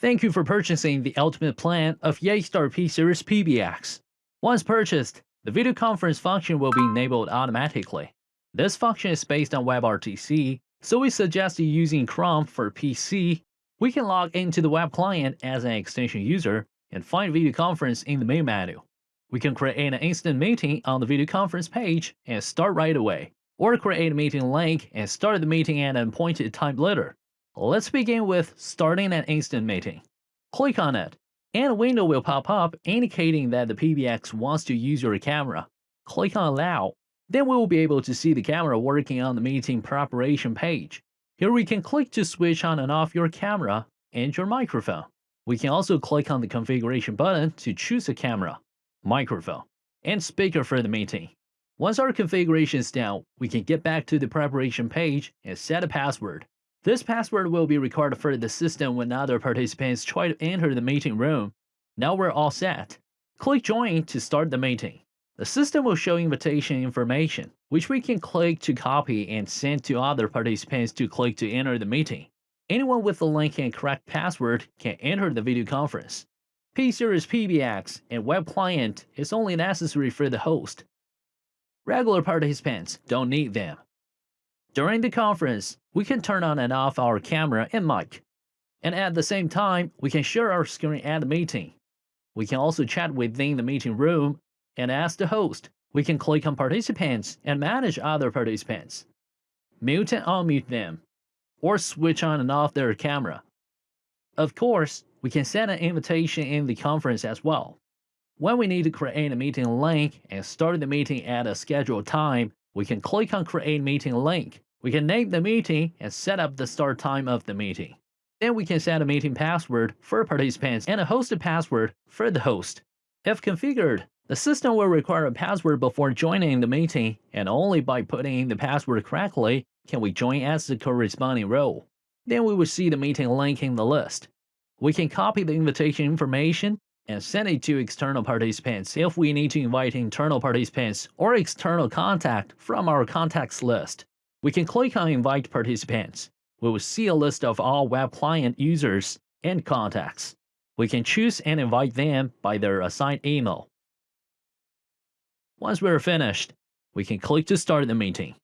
Thank you for purchasing the ultimate plan of Yeastar P-Series PBX. Once purchased, the video conference function will be enabled automatically. This function is based on WebRTC, so we suggest you using Chrome for PC. We can log into the web client as an extension user and find video conference in the main menu. We can create an instant meeting on the video conference page and start right away, or create a meeting link and start the meeting at an appointed time later. Let's begin with starting an instant meeting. Click on it, and a window will pop up indicating that the PBX wants to use your camera. Click on Allow, then we will be able to see the camera working on the meeting preparation page. Here we can click to switch on and off your camera and your microphone. We can also click on the configuration button to choose a camera, microphone, and speaker for the meeting. Once our configuration is done, we can get back to the preparation page and set a password. This password will be recorded for the system when other participants try to enter the meeting room. Now we're all set. Click Join to start the meeting. The system will show invitation information, which we can click to copy and send to other participants to click to enter the meeting. Anyone with the link and correct password can enter the video conference. P-Series PBX and web client is only necessary for the host. Regular participants don't need them. During the conference, we can turn on and off our camera and mic. And at the same time, we can share our screen at the meeting. We can also chat within the meeting room, and as the host, we can click on participants and manage other participants. Mute and unmute them, or switch on and off their camera. Of course, we can send an invitation in the conference as well. When we need to create a meeting link and start the meeting at a scheduled time, we can click on Create Meeting Link. We can name the meeting and set up the start time of the meeting. Then we can set a meeting password for participants and a hosted password for the host. If configured, the system will require a password before joining the meeting, and only by putting in the password correctly can we join as the corresponding role. Then we will see the meeting link in the list. We can copy the invitation information and send it to external participants if we need to invite internal participants or external contact from our contacts list. We can click on Invite Participants. We will see a list of all web client users and contacts. We can choose and invite them by their assigned email. Once we're finished, we can click to start the meeting.